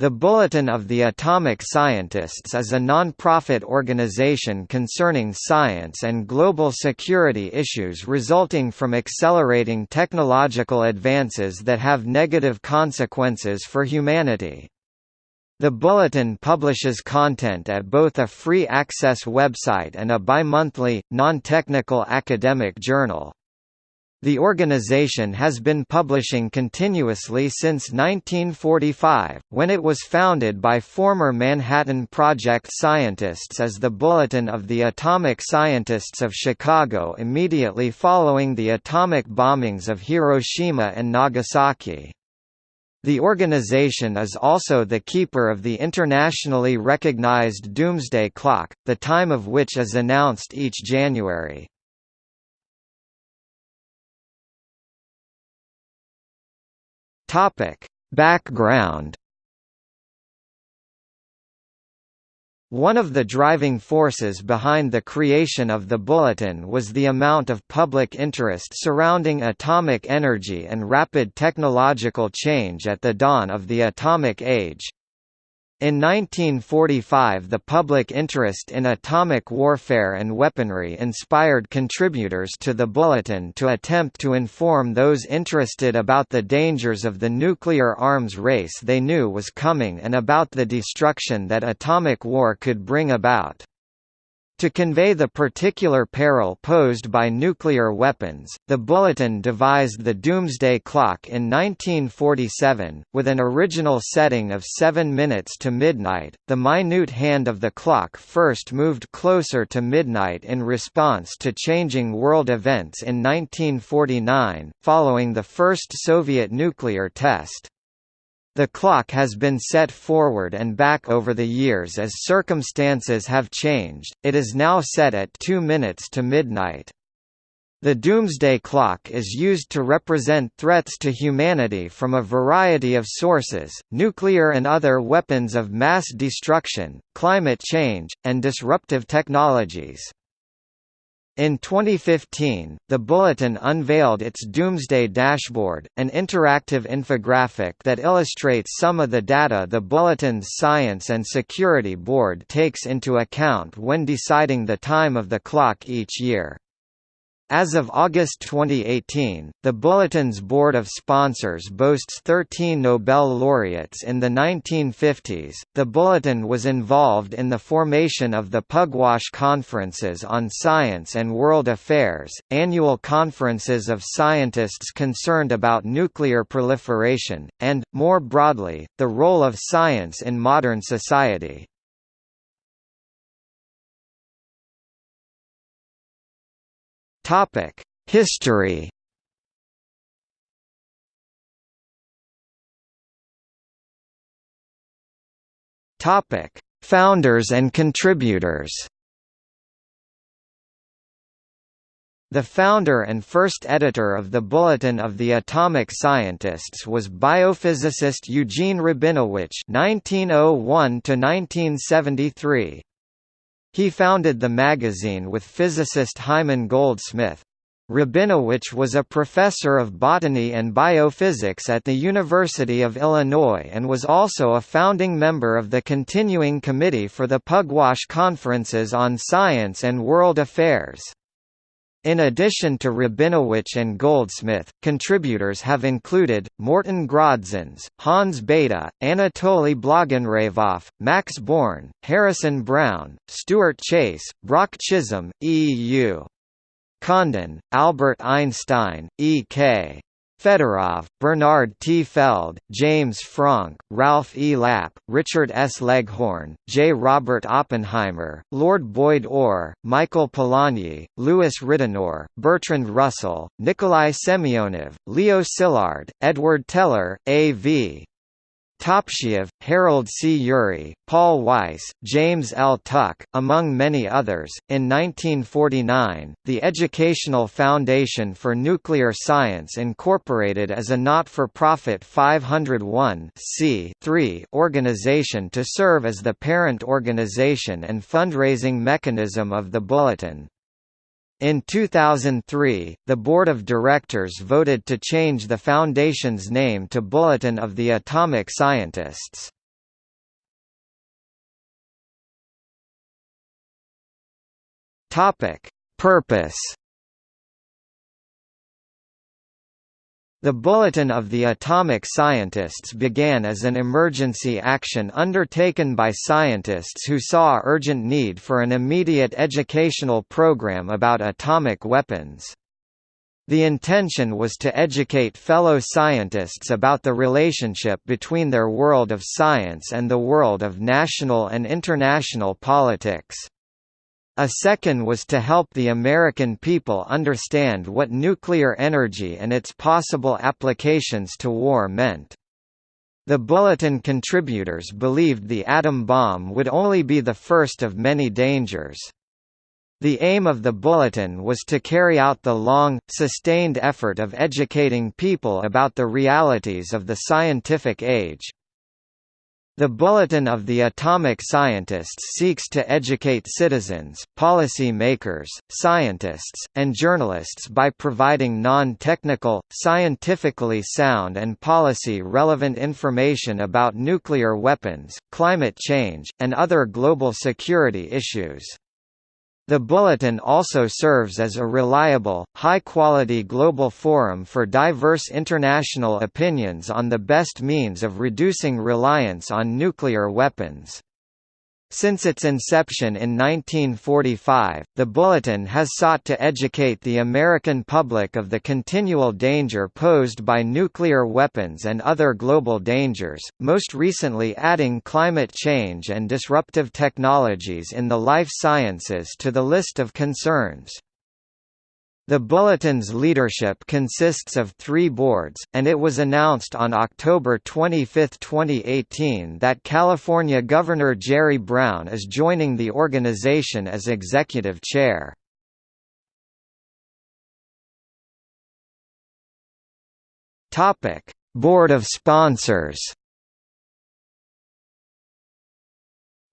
The Bulletin of the Atomic Scientists is a non-profit organization concerning science and global security issues resulting from accelerating technological advances that have negative consequences for humanity. The Bulletin publishes content at both a free access website and a bi-monthly, non-technical academic journal. The organization has been publishing continuously since 1945, when it was founded by former Manhattan Project scientists as the Bulletin of the Atomic Scientists of Chicago immediately following the atomic bombings of Hiroshima and Nagasaki. The organization is also the keeper of the internationally recognized Doomsday Clock, the time of which is announced each January. Topic: Background One of the driving forces behind the creation of the Bulletin was the amount of public interest surrounding atomic energy and rapid technological change at the dawn of the atomic age. In 1945 the public interest in atomic warfare and weaponry inspired contributors to the Bulletin to attempt to inform those interested about the dangers of the nuclear arms race they knew was coming and about the destruction that atomic war could bring about. To convey the particular peril posed by nuclear weapons, the Bulletin devised the Doomsday Clock in 1947, with an original setting of 7 minutes to midnight. The minute hand of the clock first moved closer to midnight in response to changing world events in 1949, following the first Soviet nuclear test. The clock has been set forward and back over the years as circumstances have changed, it is now set at 2 minutes to midnight. The doomsday clock is used to represent threats to humanity from a variety of sources, nuclear and other weapons of mass destruction, climate change, and disruptive technologies. In 2015, the Bulletin unveiled its Doomsday Dashboard, an interactive infographic that illustrates some of the data the Bulletin's Science and Security Board takes into account when deciding the time of the clock each year. As of August 2018, the Bulletin's board of sponsors boasts 13 Nobel laureates in the 1950s. The Bulletin was involved in the formation of the Pugwash Conferences on Science and World Affairs, annual conferences of scientists concerned about nuclear proliferation, and, more broadly, the role of science in modern society. Topic: History. Topic: Founders and contributors. The founder and first editor of the Bulletin of the Atomic Scientists was biophysicist Eugene Rabinowitch (1901–1973). He founded the magazine with physicist Hyman Goldsmith. Rabinowitch was a professor of botany and biophysics at the University of Illinois and was also a founding member of the Continuing Committee for the Pugwash Conferences on Science and World Affairs. In addition to Rabinowitch and Goldsmith, contributors have included, Morton Grodzins, Hans Bethe, Anatoly Blagonravov, Max Born, Harrison Brown, Stuart Chase, Brock Chisholm, E. U. Condon, Albert Einstein, E. K. Fedorov, Bernard T. Feld, James Franck, Ralph E. Lapp, Richard S. Leghorn, J. Robert Oppenheimer, Lord Boyd Orr, Michael Polanyi, Louis Ridenour, Bertrand Russell, Nikolai Semyonov, Leo Szilard, Edward Teller, A.V. Topchiev, Harold C. Urey, Paul Weiss, James L. Tuck, among many others. In 1949, the Educational Foundation for Nuclear Science incorporated as a not-for-profit 501 organization to serve as the parent organization and fundraising mechanism of the Bulletin. In 2003, the board of directors voted to change the foundation's name to Bulletin of the Atomic Scientists. Topic: Purpose The Bulletin of the Atomic Scientists began as an emergency action undertaken by scientists who saw urgent need for an immediate educational program about atomic weapons. The intention was to educate fellow scientists about the relationship between their world of science and the world of national and international politics. A second was to help the American people understand what nuclear energy and its possible applications to war meant. The Bulletin contributors believed the atom bomb would only be the first of many dangers. The aim of the Bulletin was to carry out the long, sustained effort of educating people about the realities of the scientific age. The Bulletin of the Atomic Scientists seeks to educate citizens, policy makers, scientists, and journalists by providing non-technical, scientifically sound and policy-relevant information about nuclear weapons, climate change, and other global security issues. The Bulletin also serves as a reliable, high-quality global forum for diverse international opinions on the best means of reducing reliance on nuclear weapons. Since its inception in 1945, the Bulletin has sought to educate the American public of the continual danger posed by nuclear weapons and other global dangers, most recently adding climate change and disruptive technologies in the life sciences to the list of concerns. The Bulletin's leadership consists of three boards, and it was announced on October 25, 2018 that California Governor Jerry Brown is joining the organization as executive chair. Board of sponsors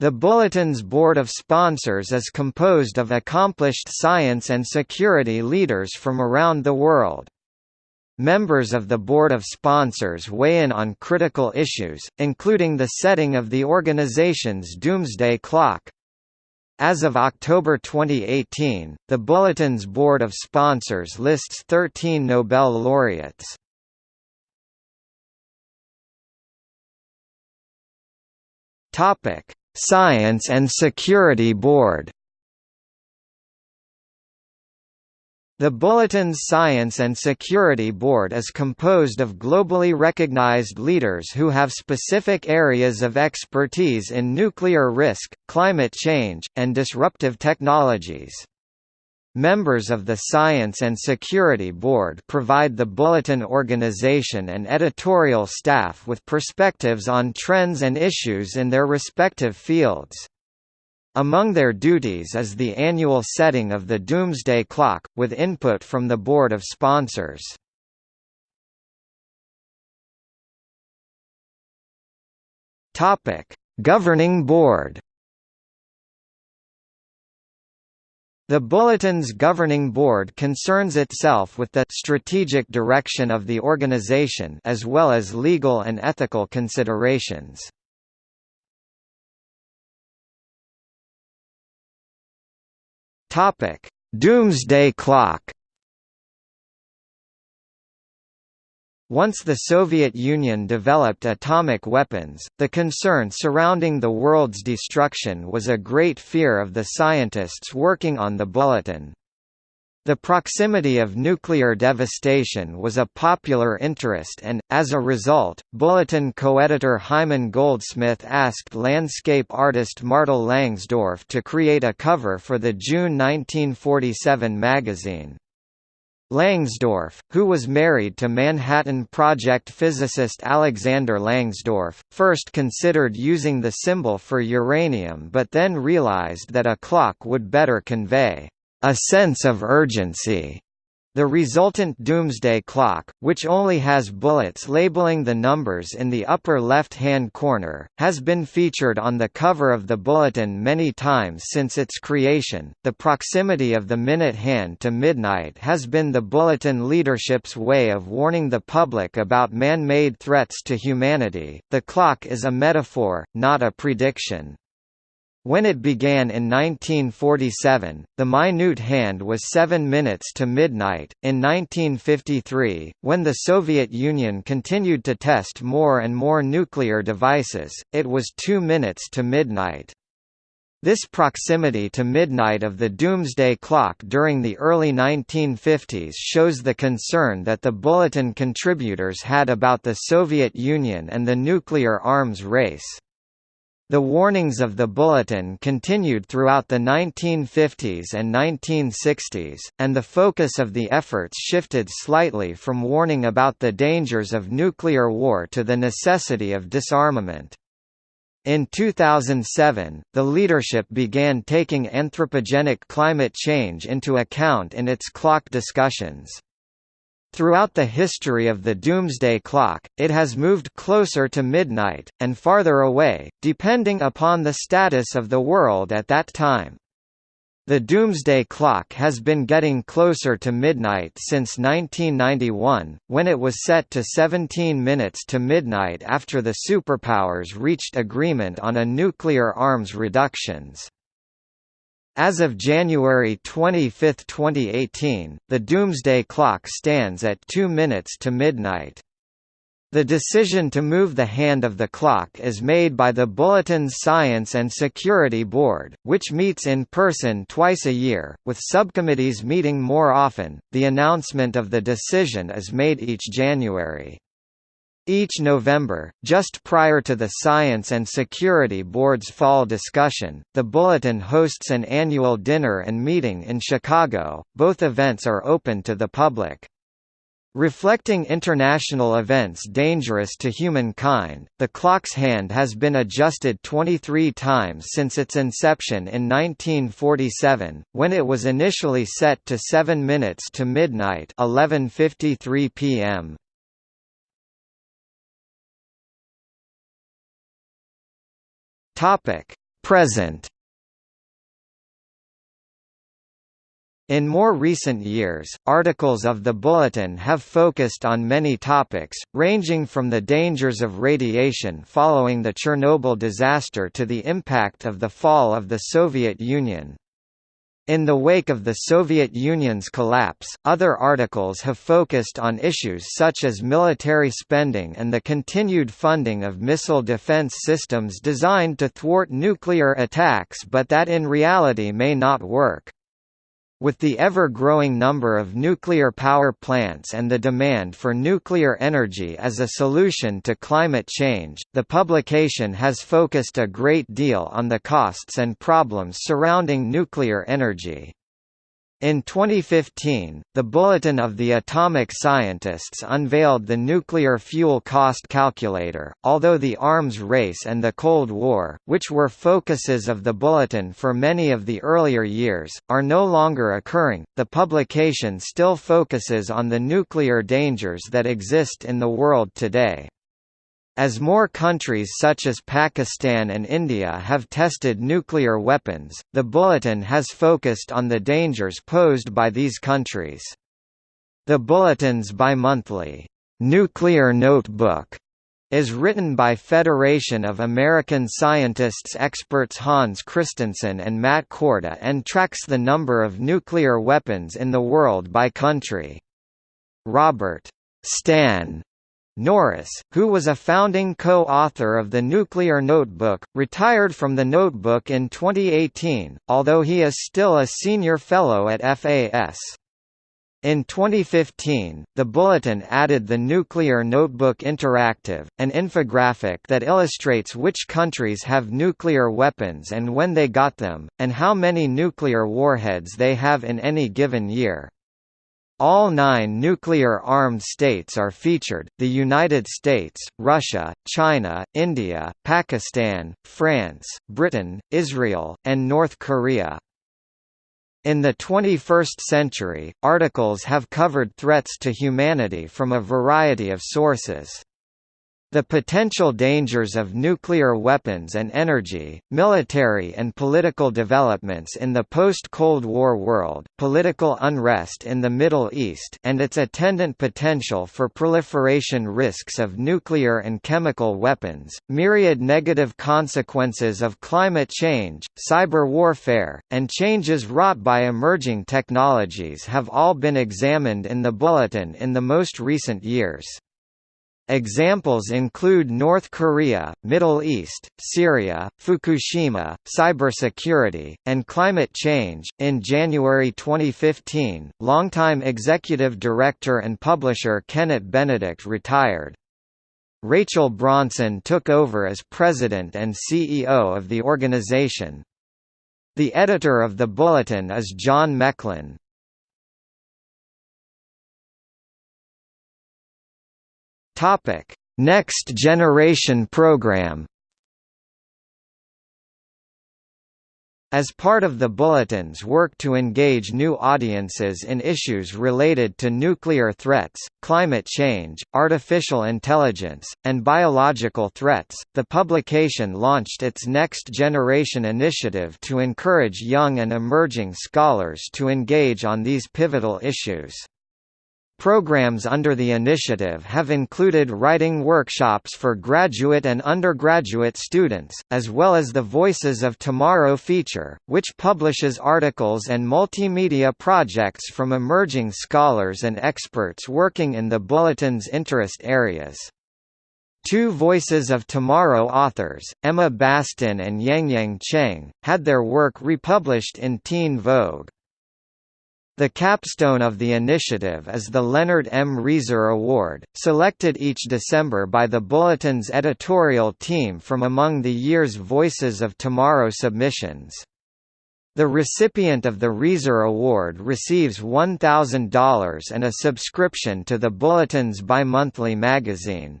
The Bulletin's board of sponsors is composed of accomplished science and security leaders from around the world. Members of the board of sponsors weigh in on critical issues, including the setting of the organization's doomsday clock. As of October 2018, the Bulletin's board of sponsors lists 13 Nobel laureates. Topic: Science and Security Board The Bulletin's Science and Security Board is composed of globally recognized leaders who have specific areas of expertise in nuclear risk, climate change, and disruptive technologies. Members of the Science and Security Board provide the Bulletin organization and editorial staff with perspectives on trends and issues in their respective fields. Among their duties is the annual setting of the Doomsday Clock, with input from the Board of Sponsors. Governing Board The Bulletin's governing board concerns itself with the strategic direction of the organization as well as legal and ethical considerations. Doomsday Clock Once the Soviet Union developed atomic weapons, the concern surrounding the world's destruction was a great fear of the scientists working on the Bulletin. The proximity of nuclear devastation was a popular interest and, as a result, Bulletin co-editor Hyman Goldsmith asked landscape artist Martyl Langsdorf to create a cover for the June 1947 magazine. Langsdorf, who was married to Manhattan Project physicist Alexander Langsdorf, first considered using the symbol for uranium but then realized that a clock would better convey a sense of urgency. The resultant doomsday clock, which only has bullets labeling the numbers in the upper left-hand corner, has been featured on the cover of the bulletin many times since its creation. The proximity of the minute hand to midnight has been the bulletin leadership's way of warning the public about man-made threats to humanity. The clock is a metaphor, not a prediction. When it began in 1947, the minute hand was 7 minutes to midnight. In 1953, when the Soviet Union continued to test more and more nuclear devices, it was 2 minutes to midnight. This proximity to midnight of the doomsday clock during the early 1950s shows the concern that the bulletin contributors had about the Soviet Union and the nuclear arms race. The warnings of the Bulletin continued throughout the 1950s and 1960s, and the focus of the efforts shifted slightly from warning about the dangers of nuclear war to the necessity of disarmament. In 2007, the leadership began taking anthropogenic climate change into account in its clock discussions. Throughout the history of the doomsday clock, it has moved closer to midnight, and farther away, depending upon the status of the world at that time. The doomsday clock has been getting closer to midnight since 1991, when it was set to 17 minutes to midnight after the superpowers reached agreement on a nuclear arms reductions. As of January 25, 2018, the doomsday clock stands at 2 minutes to midnight. The decision to move the hand of the clock is made by the Bulletin's Science and Security Board, which meets in person twice a year, with subcommittees meeting more often. The announcement of the decision is made each January. Each November, just prior to the Science and Security Board's fall discussion, the Bulletin hosts an annual dinner and meeting in Chicago. Both events are open to the public. Reflecting international events dangerous to humankind, the clock's hand has been adjusted 23 times since its inception in 1947, when it was initially set to 7 minutes to midnight 11.53 p.m. Topic: Present. In more recent years, articles of the Bulletin have focused on many topics, ranging from the dangers of radiation following the Chernobyl disaster to the impact of the fall of the Soviet Union. In the wake of the Soviet Union's collapse, other articles have focused on issues such as military spending and the continued funding of missile defense systems designed to thwart nuclear attacks but that in reality may not work. With the ever-growing number of nuclear power plants and the demand for nuclear energy as a solution to climate change, the publication has focused a great deal on the costs and problems surrounding nuclear energy. In 2015, the Bulletin of the Atomic Scientists unveiled the Nuclear Fuel Cost Calculator. Although the arms race and the Cold War, which were focuses of the Bulletin for many of the earlier years, are no longer occurring, the publication still focuses on the nuclear dangers that exist in the world today. As more countries such as Pakistan and India have tested nuclear weapons, the Bulletin has focused on the dangers posed by these countries. The Bulletin's bimonthly, "'Nuclear Notebook' is written by Federation of American Scientists experts Hans Kristensen and Matt Korda and tracks the number of nuclear weapons in the world by country. Robert Stan Norris, who was a founding co-author of the Nuclear Notebook, retired from the notebook in 2018, although he is still a senior fellow at FAS. In 2015, the Bulletin added the Nuclear Notebook Interactive, an infographic that illustrates which countries have nuclear weapons and when they got them, and how many nuclear warheads they have in any given year. All nine nuclear-armed states are featured, the United States, Russia, China, India, Pakistan, France, Britain, Israel, and North Korea. In the 21st century, articles have covered threats to humanity from a variety of sources. The potential dangers of nuclear weapons and energy, military and political developments in the post-Cold War world, political unrest in the Middle East and its attendant potential for proliferation risks of nuclear and chemical weapons, myriad negative consequences of climate change, cyber warfare, and changes wrought by emerging technologies have all been examined in the Bulletin in the most recent years. Examples include North Korea, Middle East, Syria, Fukushima, cybersecurity, and climate change. In January 2015, longtime executive director and publisher Kennette Benedict retired. Rachel Bronson took over as president and CEO of the organization. The editor of the bulletin is John Mecklin. Topic: Next Generation Program. As part of the Bulletin's work to engage new audiences in issues related to nuclear threats, climate change, artificial intelligence, and biological threats, the publication launched its Next Generation initiative to encourage young and emerging scholars to engage on these pivotal issues. Programs under the initiative have included writing workshops for graduate and undergraduate students, as well as the Voices of Tomorrow feature, which publishes articles and multimedia projects from emerging scholars and experts working in the Bulletin's interest areas. Two Voices of Tomorrow authors, Emma Bastin and Yangyang Cheng, had their work republished in Teen Vogue. The capstone of the initiative is the Leonard M. Reiser Award, selected each December by the Bulletin's editorial team from among the year's Voices of Tomorrow submissions. The recipient of the Reiser Award receives $1,000 and a subscription to the Bulletin's bimonthly magazine.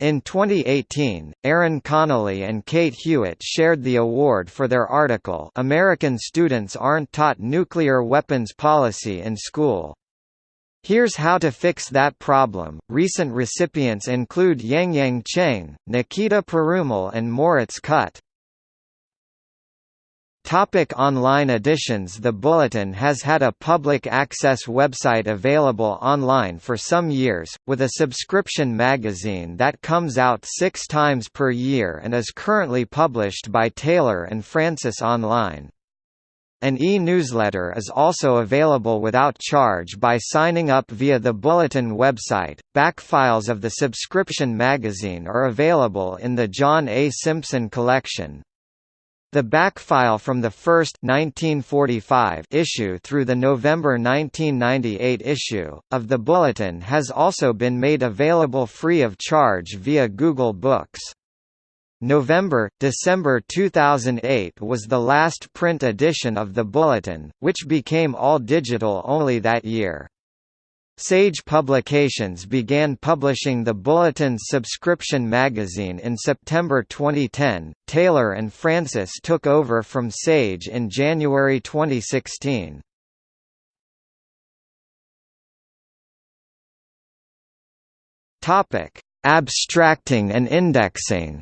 In 2018, Aaron Connolly and Kate Hewitt shared the award for their article American Students Aren't Taught Nuclear Weapons Policy in School. Here's how to fix that problem. Recent recipients include Yangyang Cheng, Nikita Perumal and Moritz Kutt. Topic online editions The Bulletin has had a public access website available online for some years, with a subscription magazine that comes out six times per year and is currently published by Taylor and Francis Online. An e-newsletter is also available without charge by signing up via the Bulletin website. Back files of the subscription magazine are available in the John A. Simpson collection, the back file from the first 1945 issue through the November 1998 issue, of the Bulletin has also been made available free of charge via Google Books. November, December 2008 was the last print edition of the Bulletin, which became all digital only that year. Sage Publications began publishing the Bulletin's subscription magazine in September 2010. Taylor and Francis took over from Sage in January 2016. Topic: Abstracting and indexing.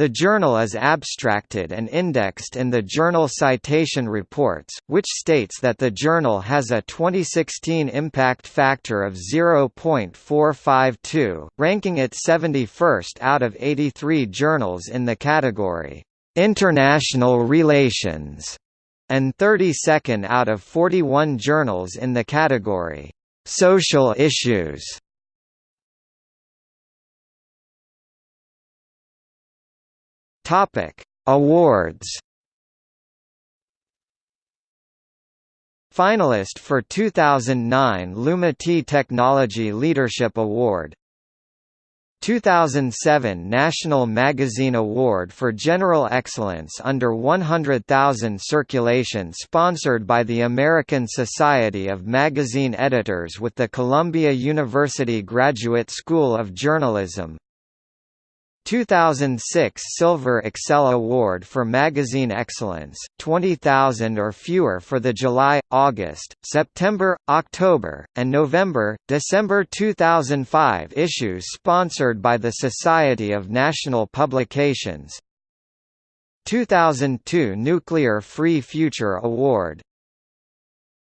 The journal is abstracted and indexed in the Journal Citation Reports, which states that the journal has a 2016 impact factor of 0.452, ranking it 71st out of 83 journals in the category, "'International Relations' and 32nd out of 41 journals in the category, "'Social Issues' Topic: Awards. Finalist for 2009 Lumity Technology Leadership Award 2007 National Magazine Award for General Excellence under 100,000 circulation sponsored by the American Society of Magazine Editors with the Columbia University Graduate School of Journalism 2006 Silver Excel Award for Magazine Excellence, 20,000 or fewer for the July, August, September, October, and November, December 2005 issues sponsored by the Society of National Publications. 2002 Nuclear Free Future Award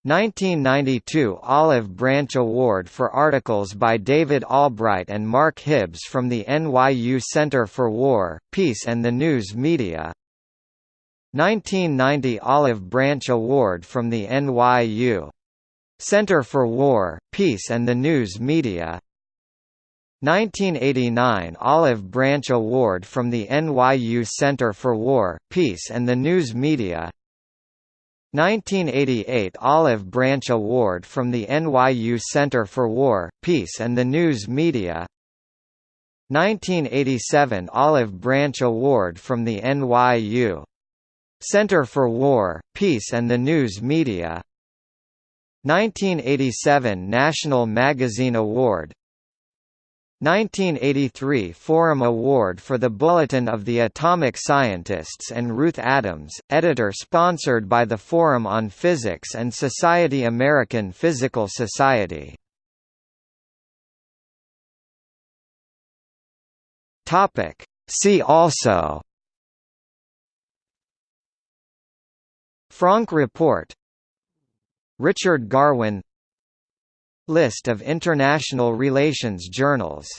1992 Olive Branch Award for articles by David Albright and Mark Hibbs from the NYU Center for War, Peace and the News Media. 1990 Olive Branch Award from the NYU Center for War, Peace and the News Media. 1989 Olive Branch Award from the NYU Center for War, Peace and the News Media 1988 Olive Branch Award from the NYU Center for War, Peace and the News Media. 1987 Olive Branch Award from the NYU Center for War, Peace and the News Media. 1987 National Magazine Award 1983 Forum Award for the Bulletin of the Atomic Scientists and Ruth Adams, editor sponsored by the Forum on Physics and Society American Physical Society. See also Franck Report Richard Garwin List of international relations journals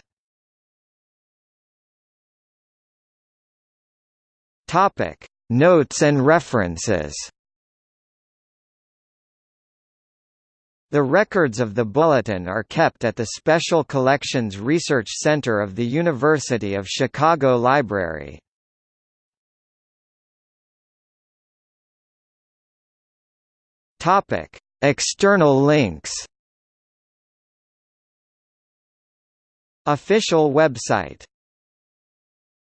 Topic: Notes and references. The records of the bulletin are kept at the Special Collections Research Center of the University of Chicago Library. Topic: External links. Official website